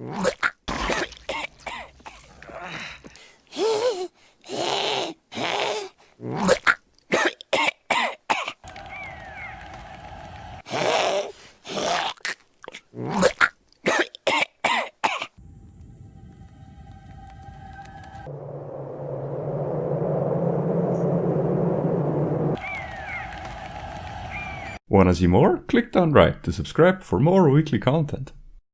What? Wanna see more? Click down right to subscribe for more weekly content.